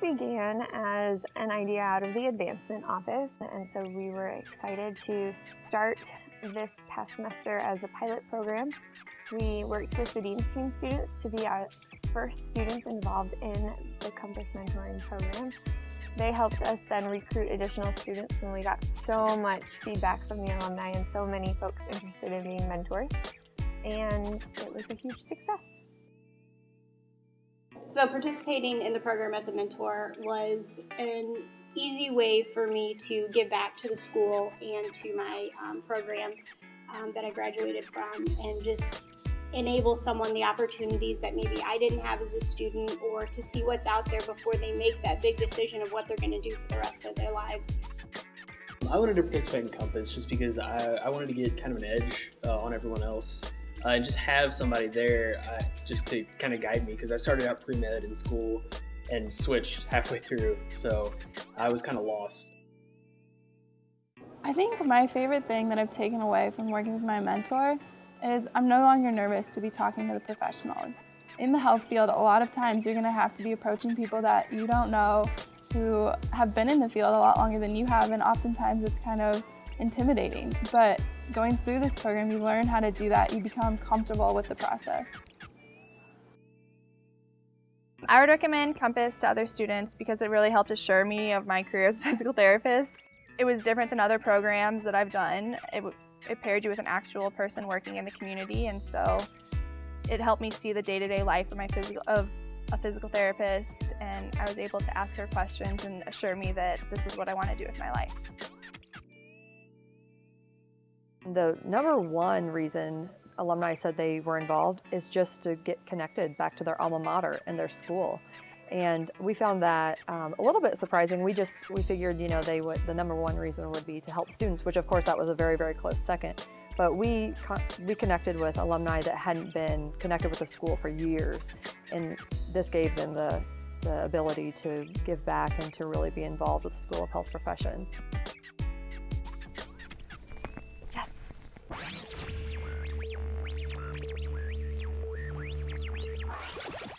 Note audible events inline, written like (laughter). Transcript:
began as an idea out of the advancement office, and so we were excited to start this past semester as a pilot program. We worked with the Dean's Team students to be our first students involved in the Compass Mentoring Program. They helped us then recruit additional students when we got so much feedback from the alumni and so many folks interested in being mentors. And it was a huge success. So participating in the program as a mentor was an easy way for me to give back to the school and to my um, program um, that I graduated from and just enable someone the opportunities that maybe I didn't have as a student or to see what's out there before they make that big decision of what they're going to do for the rest of their lives. I wanted to participate in Compass just because I, I wanted to get kind of an edge uh, on everyone else uh, and just have somebody there uh, just to kind of guide me because I started out pre-med in school and switched halfway through so I was kind of lost. I think my favorite thing that I've taken away from working with my mentor is I'm no longer nervous to be talking to the professionals. In the health field, a lot of times you're going to have to be approaching people that you don't know who have been in the field a lot longer than you have and oftentimes it's kind of intimidating. But going through this program, you learn how to do that. You become comfortable with the process. I would recommend Compass to other students because it really helped assure me of my career as a (laughs) physical therapist. It was different than other programs that I've done. It, it paired you with an actual person working in the community and so it helped me see the day-to-day -day life of my physical of a physical therapist and I was able to ask her questions and assure me that this is what I want to do with my life. The number one reason alumni said they were involved is just to get connected back to their alma mater and their school. And we found that um, a little bit surprising. We just, we figured, you know, they would, the number one reason would be to help students, which of course that was a very, very close second. But we, we connected with alumni that hadn't been connected with the school for years. And this gave them the, the ability to give back and to really be involved with the School of Health Professions. Thank you.